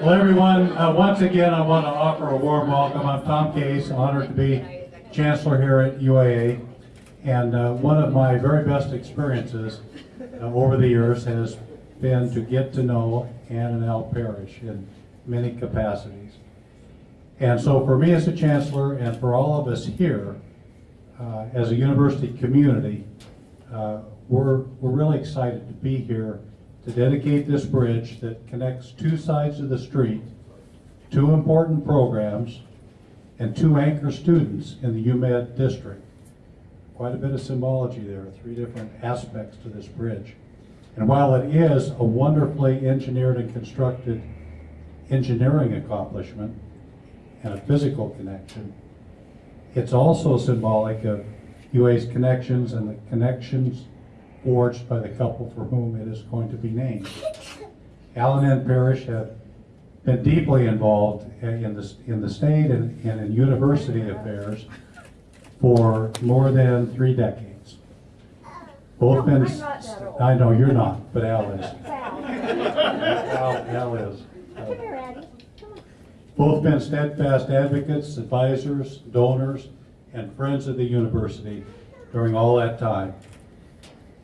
Well, everyone, uh, once again, I want to offer a warm welcome. I'm Tom Case, honored to be Chancellor here at UAA. And uh, one of my very best experiences uh, over the years has been to get to know Ann and Al Parrish in many capacities. And so for me as a chancellor and for all of us here, uh, as a university community, uh, we're, we're really excited to be here to dedicate this bridge that connects two sides of the street, two important programs, and two anchor students in the UMed district. Quite a bit of symbology there, three different aspects to this bridge. And while it is a wonderfully engineered and constructed engineering accomplishment and a physical connection, it's also symbolic of UA's connections and the connections forged by the couple for whom it is going to be named. Alan and Parrish have been deeply involved in the, in the state and, and in university affairs for more than three decades. Both been, that old. I know you're not, but Al is. Al, Al is. Come here, Addie. Come on. Both been steadfast advocates, advisors, donors, and friends of the university during all that time.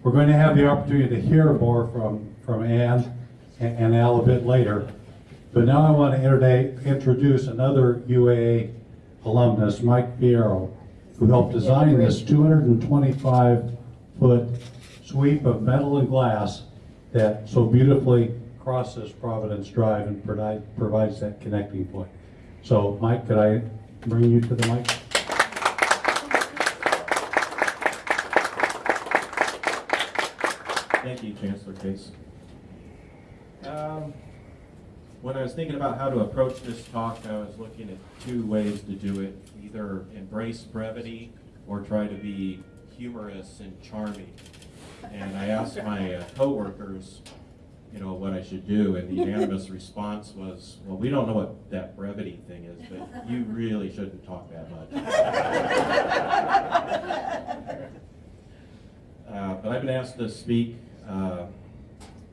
We're going to have the opportunity to hear more from, from Ann and and Al a bit later. But now I want to introduce, introduce another UAA alumnus, Mike Fierro, who helped design this 225-foot sweep of metal and glass that so beautifully crosses Providence Drive and provide, provides that connecting point. So Mike, could I bring you to the mic? Thank you, Chancellor Case. Um, When I was thinking about how to approach this talk, I was looking at two ways to do it. Either embrace brevity or try to be humorous and charming. And I asked my uh, coworkers, you know, what I should do, and the unanimous response was, well, we don't know what that brevity thing is, but you really shouldn't talk that much. Uh, But I've been asked to speak uh,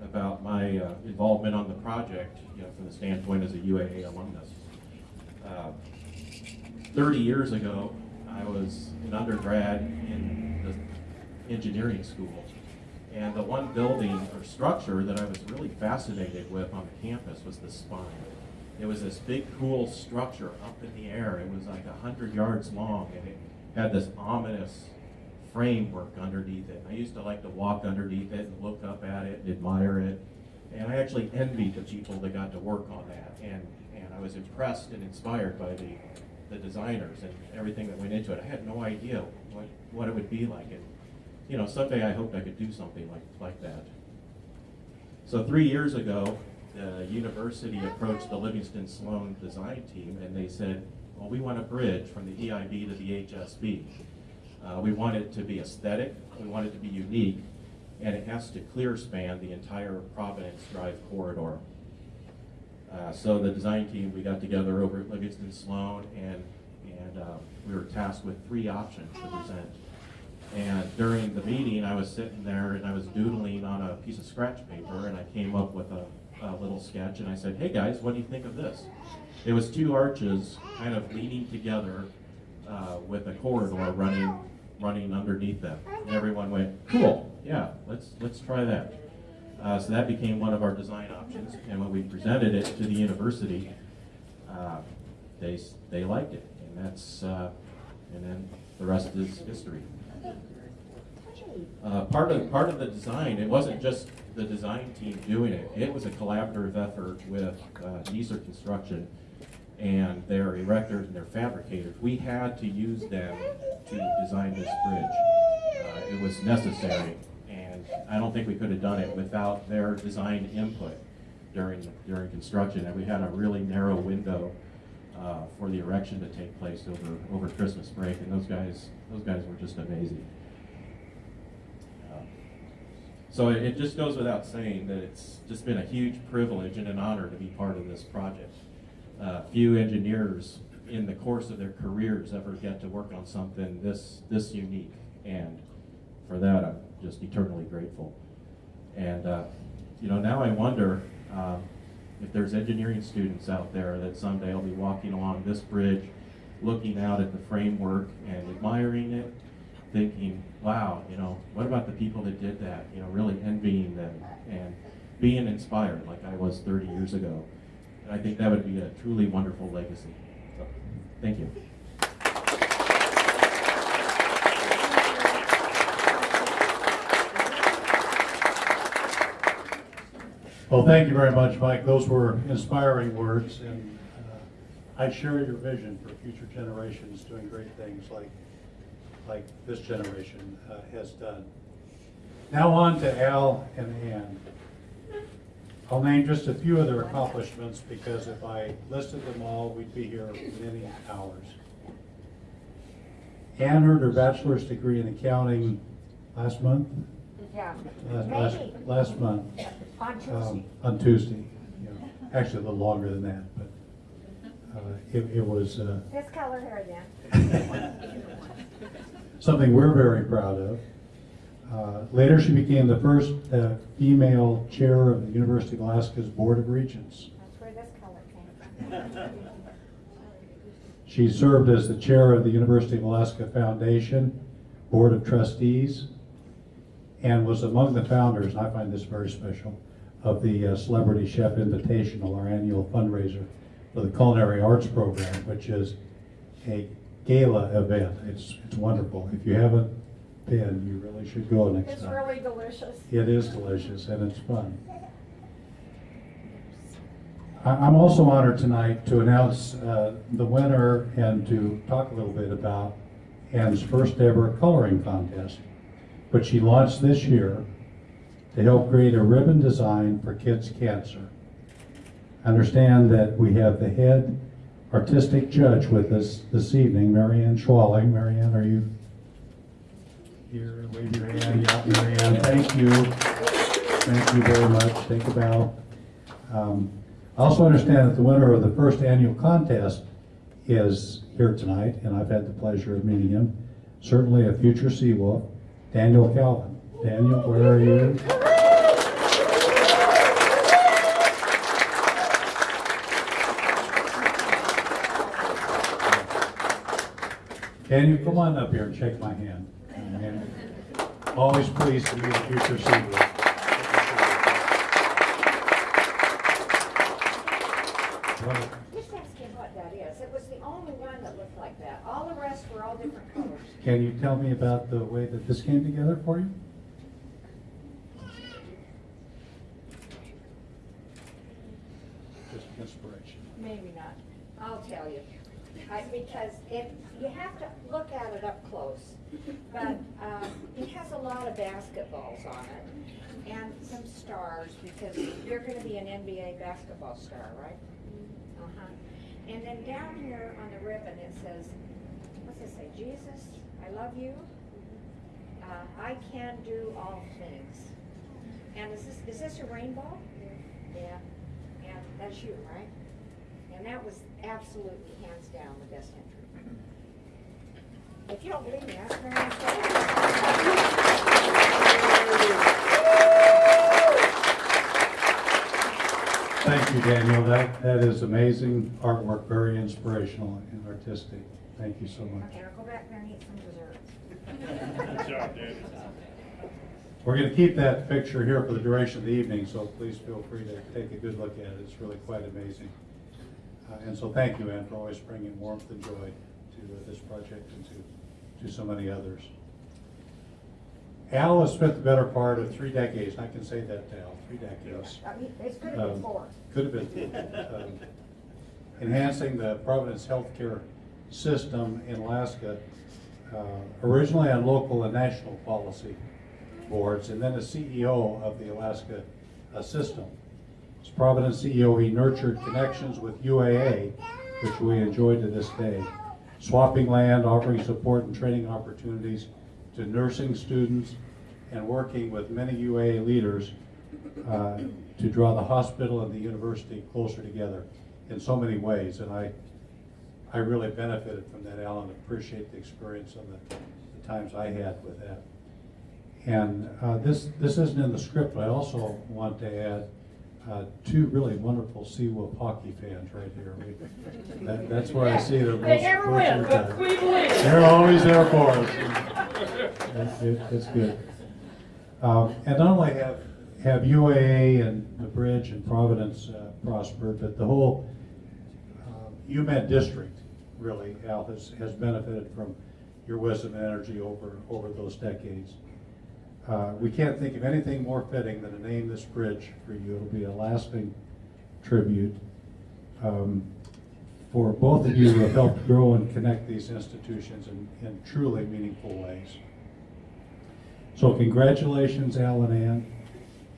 about my uh, involvement on the project, you know, from the standpoint as a UAA alumnus. Uh, 30 years ago, I was an undergrad in the engineering school. And the one building or structure that I was really fascinated with on the campus was the spine. It was this big, cool structure up in the air. It was like 100 yards long, and it had this ominous framework underneath it. I used to like to walk underneath it and look up at it and admire it. And I actually envied the people that got to work on that. And, and I was impressed and inspired by the, the designers and everything that went into it. I had no idea what, what it would be like. And, you know, someday I hoped I could do something like, like that. So three years ago, the university approached the Livingston Slone design team and they said, well, we want a bridge from the EIB to the HSB. Uh, we want it to be aesthetic, we want it to be unique, and it has to clear span the entire Providence Drive corridor. Uh, so the design team, we got together over at Livingston Slone and, and uh, we were tasked with three options to present. And during the meeting, I was sitting there and I was doodling on a piece of scratch paper and I came up with a, a little sketch and I said, hey guys, what do you think of this? It was two arches kind of leaning together uh, with a corridor running running underneath them. And everyone went, cool, yeah, let's let's try that. Uh, so that became one of our design options. And when we presented it to the university, uh, they they liked it, and that's uh, and then the rest is history. Uh, part of part of the design, it wasn't just the design team doing it. It was a collaborative effort with uh, Neeser Construction and their erectors and their fabricators. We had to use them to design this bridge. Uh, it was necessary, and I don't think we could have done it without their design input during during construction. And we had a really narrow window uh, for the erection to take place over over Christmas break, and those guys those guys were just amazing. Uh, So it, it just goes without saying that it's just been a huge privilege and an honor to be part of this project. Uh, few engineers in the course of their careers ever get to work on something this this unique, and for that I'm just eternally grateful. And uh, you know, now I wonder, um, if there's engineering students out there that someday I'll be walking along this bridge, looking out at the framework and admiring it, thinking, wow, you know, what about the people that did that? You know, really envying them and being inspired like I was 30 years ago. And I think that would be a truly wonderful legacy. So, thank you. Well, thank you very much, Mike. Those were inspiring words, and uh, I share your vision for future generations doing great things like, like this generation uh, has done. Now on to Al and Ann. I'll name just a few of their accomplishments because if I listed them all, we'd be here many hours. Ann earned her bachelor's degree in accounting last month, Yeah. last, last, last month on Tuesday. um, on Tuesday. know. Actually, a little longer than that, but uh, it, it was uh, This color hair then. something we're very proud of. Uh, Later, she became the first uh, female chair of the University of Alaska's Board of Regents. That's where this color came from. She served as the chair of the University of Alaska Foundation Board of Trustees and was among the founders, and I find this very special, of the uh, Celebrity Chef Invitational, our annual fundraiser for the Culinary Arts Program, which is a gala event. It's, it's wonderful. If you haven't been, you really should go next It's time. really delicious. It is delicious and it's fun. I'm also honored tonight to announce uh, the winner and to talk a little bit about Ann's first ever coloring contest, which she launched this year to help create a ribbon design for kids' cancer. I Understand that we have the head artistic judge with us this evening, Marianne Schwalling. Marianne, are you here? Wave your hand. Yeah, Marianne, thank you. Thank you very much. Take a bow. Um, I also understand that the winner of the first annual contest is here tonight, and I've had the pleasure of meeting him. Certainly a future Seawolf, Daniel Calvin. Daniel, where are you? Daniel, come on up here and shake my hand. Always pleased to meet a future Seawolf. Well, Just what that is. It was the only one that looked like that. All the rest were all different colors. Can you tell me about the way that this came together for you? Just inspiration. Maybe not. I'll tell you. I, because it, you have to look at it up close. But, um, it has a lot of basketballs on it and some stars because you're gonna be an NBA basketball star, right? Uh-huh. And then down here on the ribbon, it says, what's it say? Jesus, I love you. Uh, I can do all things. And is this, is this a rainbow? Yeah. And that's you, right? And that was absolutely hands down the best entry. If you don't believe me, ask Marianne Thank you, Daniel. That, that is amazing artwork, very inspirational and artistic. Thank you so much. Okay, I'll go back there and eat some dessert. We're going to keep that picture here for the duration of the evening, so please feel free to take a good look at it. It's really quite amazing. Uh, And so thank you, Ann, for always bringing warmth and joy to uh, this project and to, to so many others. Al has spent the better part of three decades, I can say that to Al, three decades. I mean, It's could have been Um, four. Could have been. um, Enhancing the Providence healthcare system in Alaska, uh, originally on local and national policy boards, and then as CEO of the Alaska uh, system. As Providence CEO, he nurtured connections with UAA, which we enjoy to this day, swapping land, offering support and training opportunities to nursing students, and working with many UAA leaders uh, to draw the hospital and the university closer together in so many ways. And I, I really benefited from that, Alan, appreciate the experience and the, the times I had with that. And uh, this, this isn't in the script, but I also want to add uh, two really wonderful Seawolf hockey fans right here. We- that- That's where I see the most. They never win, but we believe. They're always there for us. That's it, It's good. Um, And not only have, have UAA and the bridge and Providence uh, prospered, but the whole um, UMed district, really, Al, has, has benefited from your wisdom and energy over, over those decades. Uh, We can't think of anything more fitting than to name this bridge for you. It'll be a lasting tribute um, for both of you who have helped grow and connect these institutions in, in truly meaningful ways. So congratulations, Al and Ann.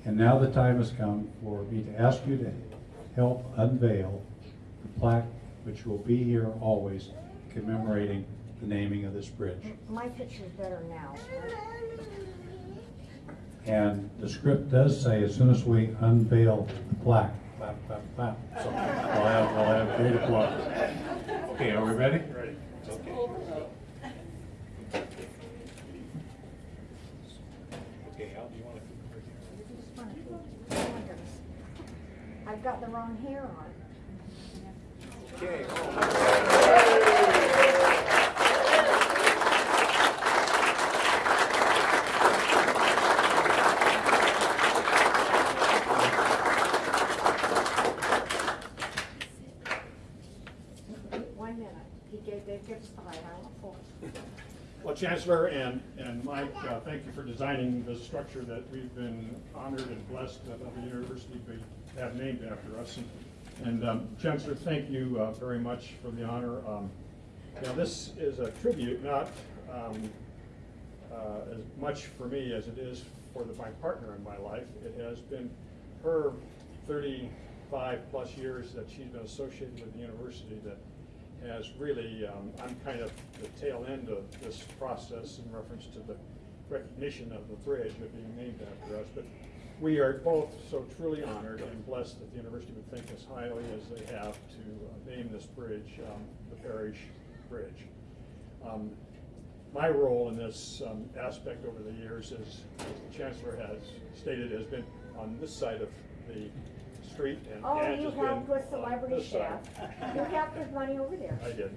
And now the time has come for me to ask you to help unveil the plaque, which will be here always commemorating the naming of this bridge. My picture's better now. And the script does say, as soon as we unveil the plaque, clap, clap, clap. So we'll have, we'll have great applause. Okay, are we ready? Ready. Okay, Al, do you want to? Oh my goodness. I've got the wrong hair on. Okay. Oh. One minute. He gave, they give us five, I want four. Well, Chancellor and, and Mike, uh, thank you for designing the structure that we've been honored and blessed that the university be, have named after us. And- And um, Chancellor, thank you uh, very much for the honor. Um, Now, this is a tribute, not um, uh, as much for me as it is for the, my partner in my life. It has been her thirty-five plus years that she's been associated with the university that has really, um, I'm kind of the tail end of this process in reference to the recognition of the bridge of being named after us. But we are both so truly honored and blessed that the university would think as highly as they have to uh, name this bridge, um, the Parrish Bridge. Um, my role in this um, aspect over the years is, as the chancellor has stated, has been on this side of the street and Oh, you has been helped with on celebrity this side. chef. You helped with money over there. I did,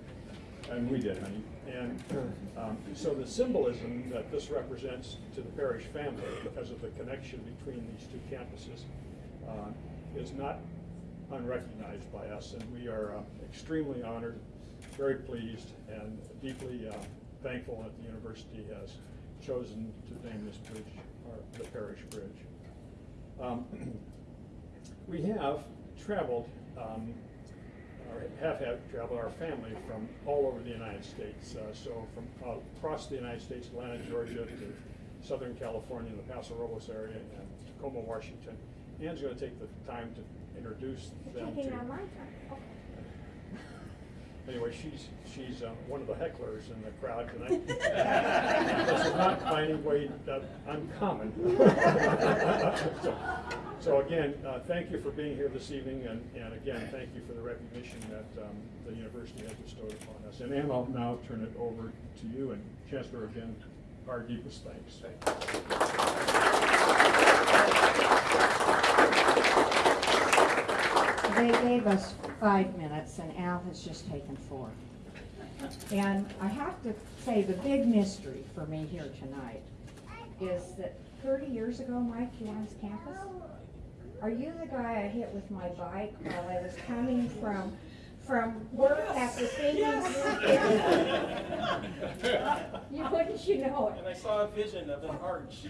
and we did, honey. And um, so the symbolism that this represents to the Parrish family, because of the connection between these two campuses, uh, is not unrecognized by us, and we are uh, extremely honored, very pleased, and deeply uh, thankful that the university has chosen to name this bridge, the Parrish bridge. Um, We have traveled, um, or have had traveled, our family from all over the United States. Uh, So from uh, across the United States, Atlanta, Georgia, to Southern California, the Paso Robles area, and Tacoma, Washington. Ann's gonna take the time to introduce them Taking to. my time. Okay. Anyway, she's, she's uh, one of the hecklers in the crowd tonight. This is not by any way uh, uncommon. So- So again, uh, thank you for being here this evening, and, and again, thank you for the recognition that um, the university has bestowed upon us. And Ann, I'll now turn it over to you, and Chancellor, again, our deepest thanks. They gave us five minutes and Al has just taken four. And I have to say, the big mystery for me here tonight is that thirty years ago, Mike, you were on this campus? Are you the guy I hit with my bike while I was coming from, from work after thinking? You, wouldn't you know it? And I saw a vision of an arch.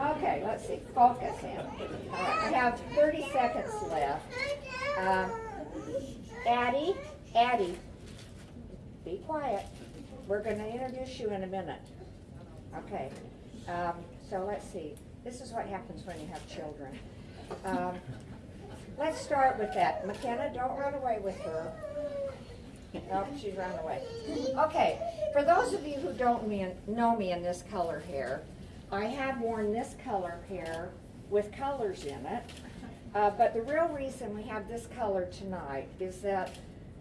Okay, let's see, focus in. All right, I have thirty seconds left. Um, Addie, Addie, be quiet. We're gonna introduce you in a minute. Okay, um, so let's see. This is what happens when you have children. Um, let's start with that. McKenna, don't run away with her. Oh, she's run away. Okay, for those of you who don't know me in this color hair, I have worn this color hair with colors in it. Uh, but the real reason we have this color tonight is that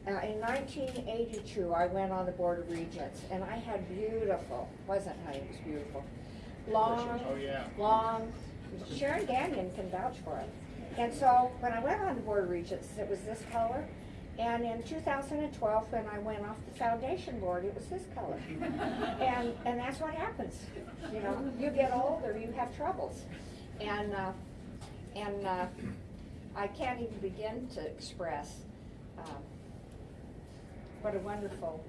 uh, in nineteen eighty-two, I went on the Board of Regents, and I had beautiful, wasn't I, it was beautiful, long, Oh, yeah. long, Sharon Gagnon can vouch for it. And so, when I went on the Board of Regents, it was this color, and in two thousand and twelve, when I went off the foundation board, it was this color. And, and that's what happens, you know, you get older, you have troubles. And, uh, and, uh, I can't even begin to express, um, what a wonderful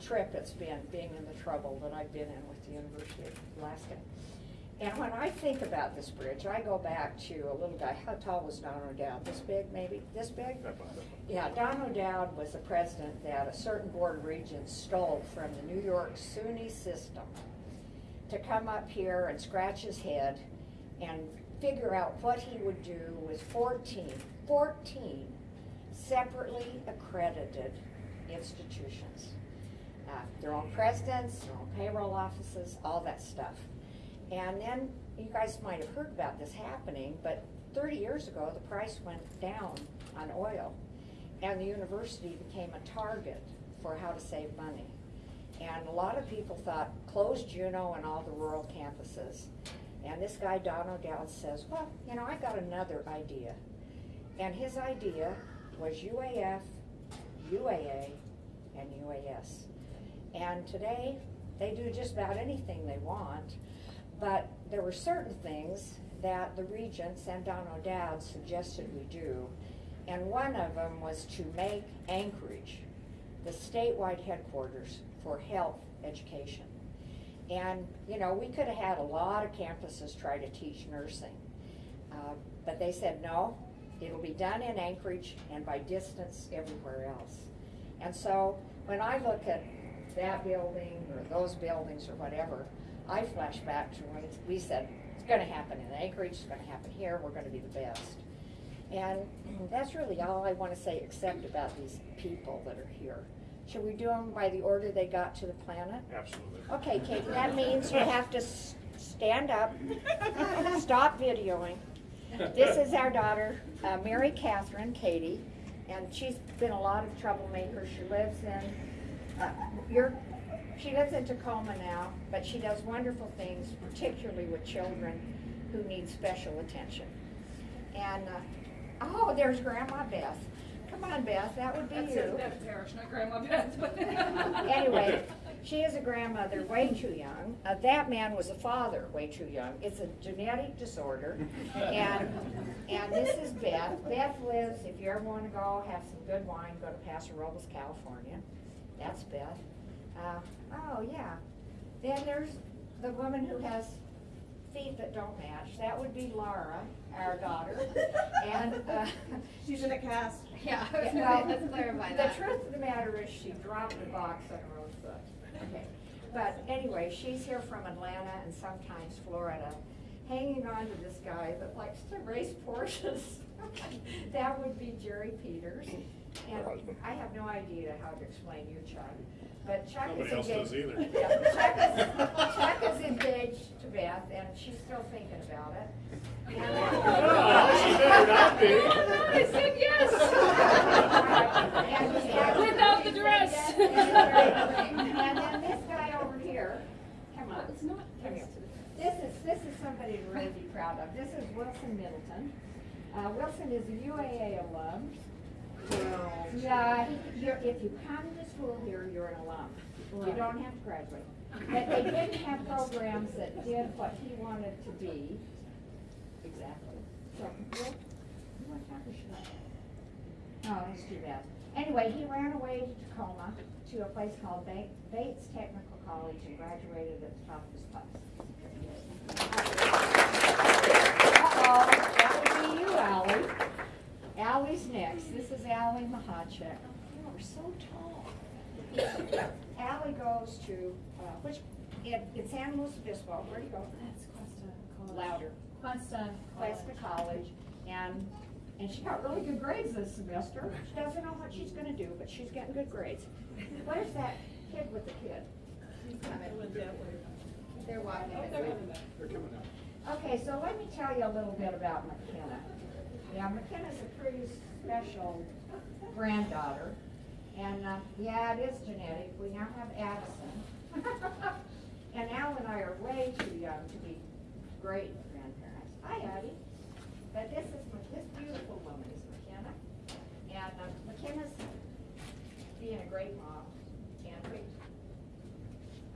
trip it's been, being in the trouble that I've been in with the University of Alaska. And when I think about this bridge, I go back to a little guy, how tall was Don O'Dowd? This big, maybe? This big? Yeah, Don O'Dowd was the president that a certain board of regents stole from the New York SUNY system to come up here and scratch his head and figure out what he would do with 14, 14 separately accredited institutions. Uh, their own presidents, their own payroll offices, all that stuff. And then, you guys might have heard about this happening, but thirty years ago, the price went down on oil. And the university became a target for how to save money. And a lot of people thought, close Juneau and all the rural campuses. And this guy, Don O'Dowd, says, well, you know, I got another idea. And his idea was UAF, UAA, and UAS. And today, they do just about anything they want, but there were certain things that the regents and Don O'Dowd suggested we do. And one of them was to make Anchorage the statewide headquarters for health education. And, you know, we could have had a lot of campuses try to teach nursing. Uh, But they said, no, it'll be done in Anchorage and by distance everywhere else. And so, when I look at that building or those buildings or whatever, I flash back to when we said, it's gonna happen in Anchorage, it's gonna happen here, we're gonna be the best. And that's really all I wanna say except about these people that are here. Should we do them by the order they got to the planet? Absolutely. Okay, Kate, that means you have to stand up, stop videoing. This is our daughter, uh, Mary Catherine Katie, and she's been a lot of troublemaker. She lives in, uh, you're, she lives in Tacoma now, but she does wonderful things, particularly with children who need special attention. And, uh, oh, there's Grandma Beth. Come on, Beth, that would be That's you. it, that's Parrish, not Grandma Beth. Anyway, she is a grandmother way too young. Uh, that man was a father way too young. It's a genetic disorder. And, and this is Beth. Beth lives, if you ever want to go have some good wine, go to Paso Robles, California. That's Beth. Uh, oh, yeah. Then there's the woman who has feet that don't match. That would be Laura, our daughter. And, uh, She's in a cast. yeah, well, let's clarify The that. truth of the matter is she dropped the box on her own foot. Okay, but anyway, she's here from Atlanta and sometimes Florida, hanging on to this guy that likes to race Porsches. That would be Jerry Peters. And I have no idea how to explain you, Chuck, but Chuck is Nobody else engaged. does either. Yeah, Chuck is, Chuck is engaged to Beth and she's still thinking about it. Oh, she better not be. I said yes. And- and- Without the dress. And then this guy over here, come on. It's not. Come here. This is, this is somebody to really be proud of. This is Wilson Middleton. Uh, Wilson is a UAA alum. Yeah, you're, if you come to school here, you're an alum. You don't have to graduate. But they didn't have programs that did what he wanted to be. Exactly. So, Will, you want to talk or should I? Oh, that's too bad. Anyway, he ran away to Tacoma to a place called Ba- Bates Technical College and graduated at the top of his class. Uh-oh, that would be you, Ally. Ally's next. This is Ally Mahacek. Oh, we're so tall. Ally goes to, uh, which, it, it's San Luis Obispo. Where do you go? That's Cuesta College. Louder. Cuesta. Cuesta College, and, and she got really good grades this semester. She doesn't know what she's gonna do, but she's getting good grades. Where's that kid with the kid? They're walking. They're coming out. Okay, so let me tell you a little bit about McKenna. Yeah, McKenna's a pretty special granddaughter. And, uh, yeah, it is genetic. We now have Addison. And Al and I are way too young to be great grandparents. Hi, Addie. But this is, this beautiful woman is McKenna. And uh, McKenna's being a great mom. And we,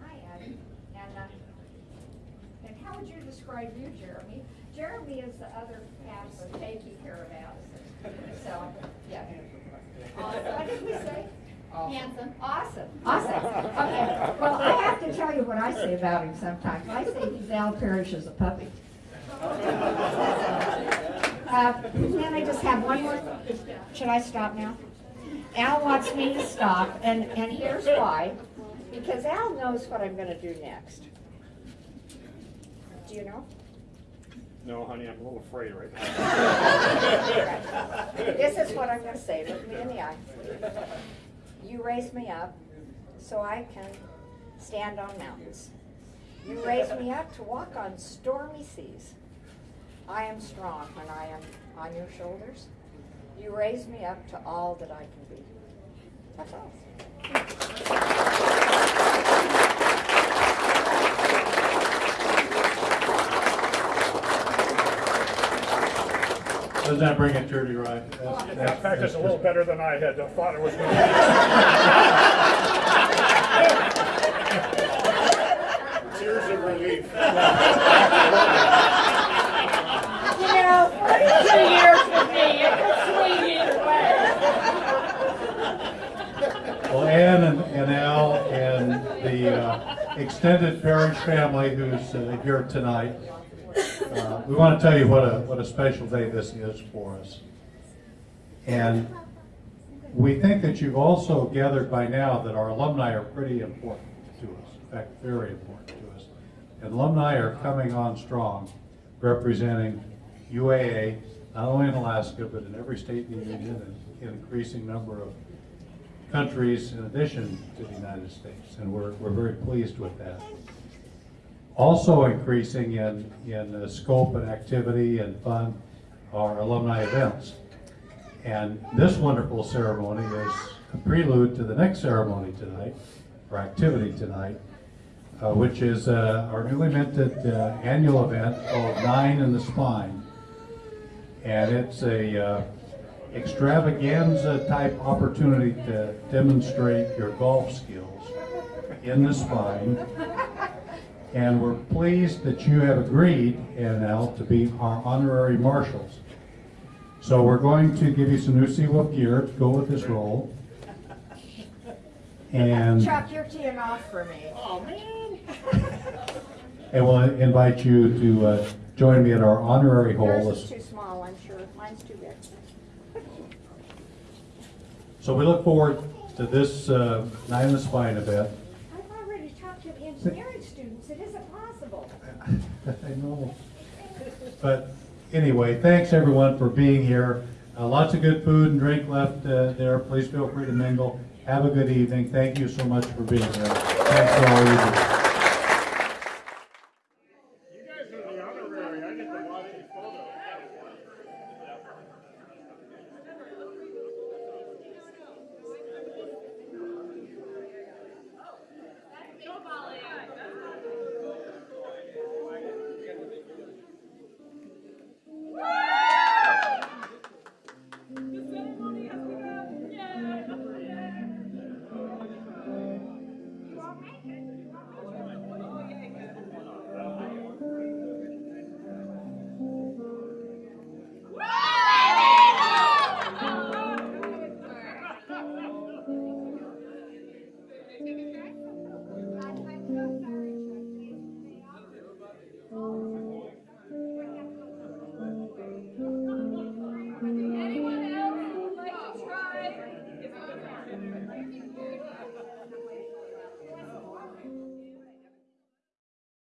hi, Addie. And, uh, and how would you describe you, Jeremy? Jeremy is the other half of taking care of Addison. So, yeah. Awesome. What did we say? Handsome. Awesome, awesome. Okay, well, I have to tell you what I say about him sometimes. I say he's Al Parrish as a puppy. Uh, Can I just have one more? Should I stop now? Al wants me to stop, and, and here's why. Because Al knows what I'm gonna do next. Do you know? No, honey, I'm a little afraid right now. This is what I'm gonna say, look me in the eye. You raise me up so I can stand on mountains. You raise me up to walk on stormy seas. I am strong when I am on your shoulders. You raise me up to all that I can be. That's all. Doesn't that bring a tear to your eye? That's- In that's- fact, it's a little better than I had thought it was going to be. Tears of relief. You know, Two years for me, it could swing either way. Well, Ann and, and Al and the uh, extended Parrish family who's uh, here tonight, uh, we want to tell you what a, what a special day this is for us. And we think that you've also gathered by now that our alumni are pretty important to us, in fact, very important to us. And alumni are coming on strong, representing UAA, not only in Alaska, but in every state in the union, and an increasing number of countries in addition to the United States, and we're, we're very pleased with that. Also increasing in, in uh, scope and activity and fun are alumni events. And this wonderful ceremony is a prelude to the next ceremony tonight, or activity tonight, uh, which is uh, our newly minted uh, annual event called Nine in the Spine. And it's a uh, extravaganza type opportunity to demonstrate your golf skills in the spine. And we're pleased that you have agreed, NL, to be our honorary marshals. So we're going to give you some new Seawolf gear to go with this role. And, Chuck, you're teeing off for me. Oh, man. and we'll invite you to uh, join me at our honorary hole. Yours is too small, I'm sure. Mine's too big. So we look forward to this uh, Nine in the Spine event. I've already talked to engineering students. It isn't possible. I know. But anyway, thanks everyone for being here. Uh, Lots of good food and drink left uh, there. Please feel free to mingle. Have a good evening. Thank you so much for being here. Thanks for all you do.